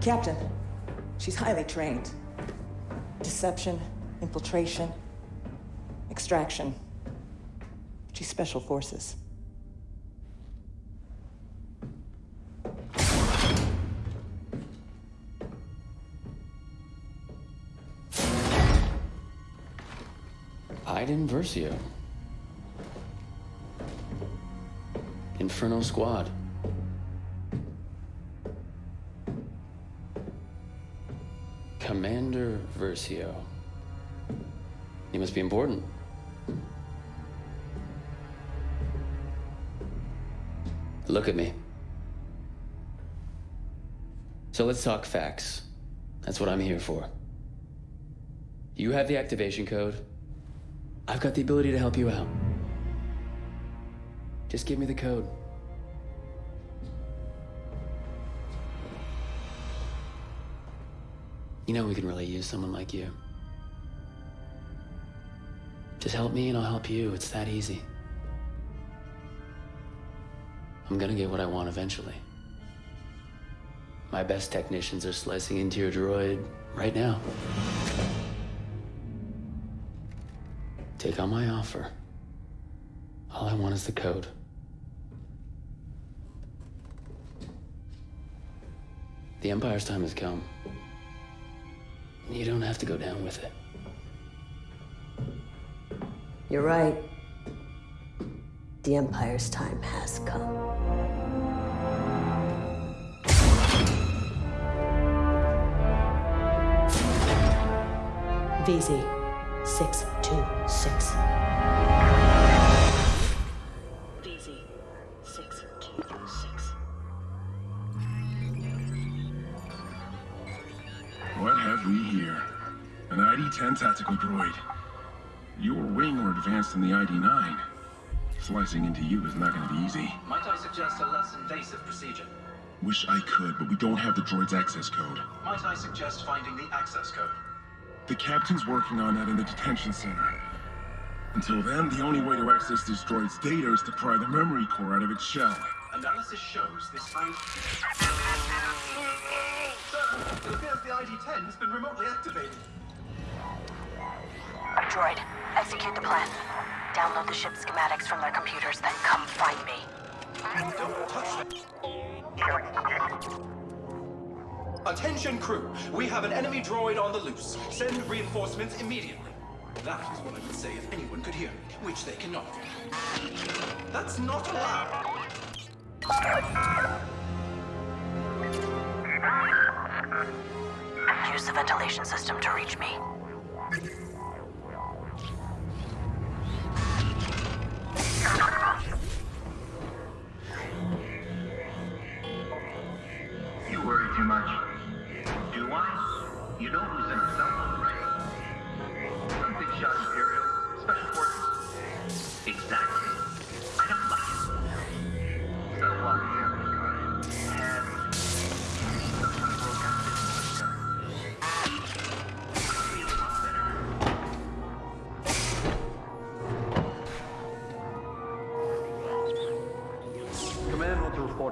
Captain, she's highly trained. Deception, infiltration, extraction. She's special forces. Iden Versio. Inferno Squad. Commander Versio. You must be important. Look at me. So let's talk facts. That's what I'm here for. You have the activation code. I've got the ability to help you out. Just give me the code. You know we can really use someone like you. Just help me and I'll help you. It's that easy. I'm gonna get what I want eventually. My best technicians are slicing into your droid right now. Take on my offer. All I want is the code. The Empire's time has come. You don't have to go down with it. You're right. The Empire's time has come. VZ 626. VZ 626. Have we here? An ID-10 tactical droid. Your wing or advanced than the ID-9. Slicing into you is not going to be easy. Might I suggest a less invasive procedure? Wish I could, but we don't have the droid's access code. Might I suggest finding the access code? The captain's working on that in the detention center. Until then, the only way to access this droid's data is to pry the memory core out of its shell. Analysis shows this 3010 has been remotely activated. Droid, execute the plan. Download the ship schematics from their computers, then come find me. Don't touch them. Attention crew, we have an enemy droid on the loose. Send reinforcements immediately. That is what I would say if anyone could hear me, which they cannot. That's not allowed. Use the ventilation system to reach me.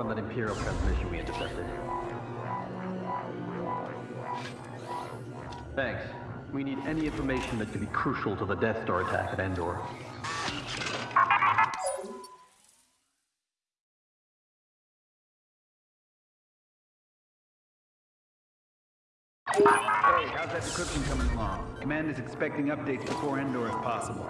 That Imperial transmission we intercepted. Thanks. We need any information that could be crucial to the Death Star attack at Endor. Hey, how's that decryption coming along? Command is expecting updates before Endor if possible.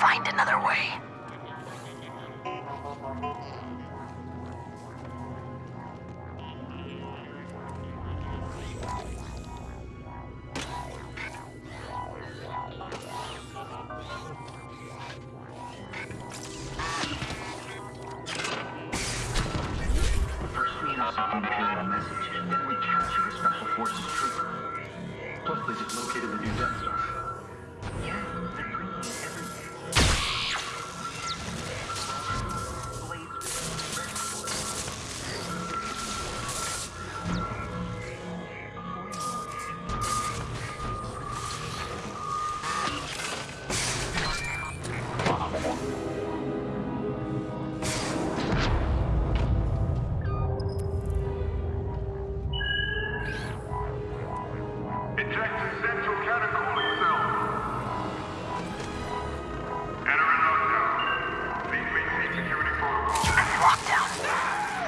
Find another way. Central. Enter lockdown. Please security. Lockdown.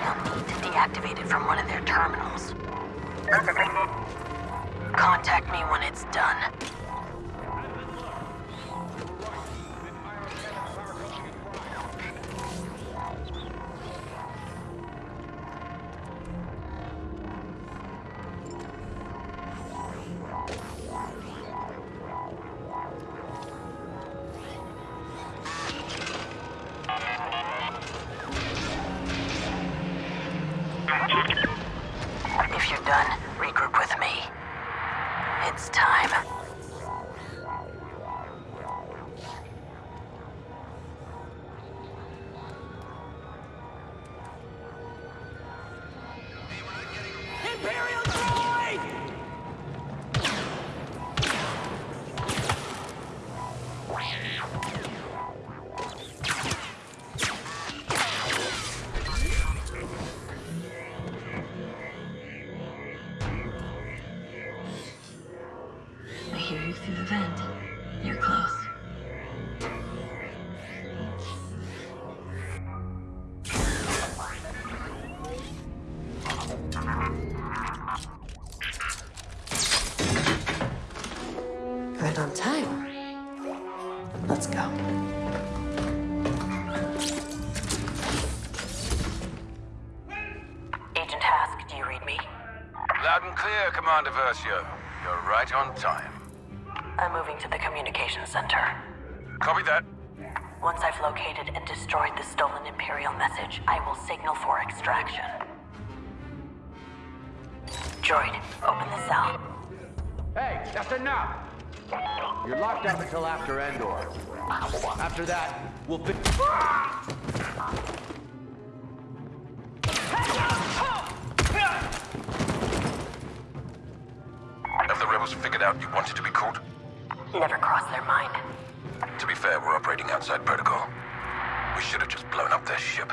They'll need to deactivate it from one of their terminals. Contact me when it's done. It's time. Let's go. Agent Hask, do you read me? Loud and clear, Commander Versio. You're right on time. I'm moving to the communications center. Copy that. Once I've located and destroyed the stolen Imperial message, I will signal for extraction. Droid, open the cell. Hey, that's enough! You're locked up until after Endor. After that, we'll fi- Have the rebels figured out you wanted to be caught? Never crossed their mind. To be fair, we're operating outside protocol. We should have just blown up their ship.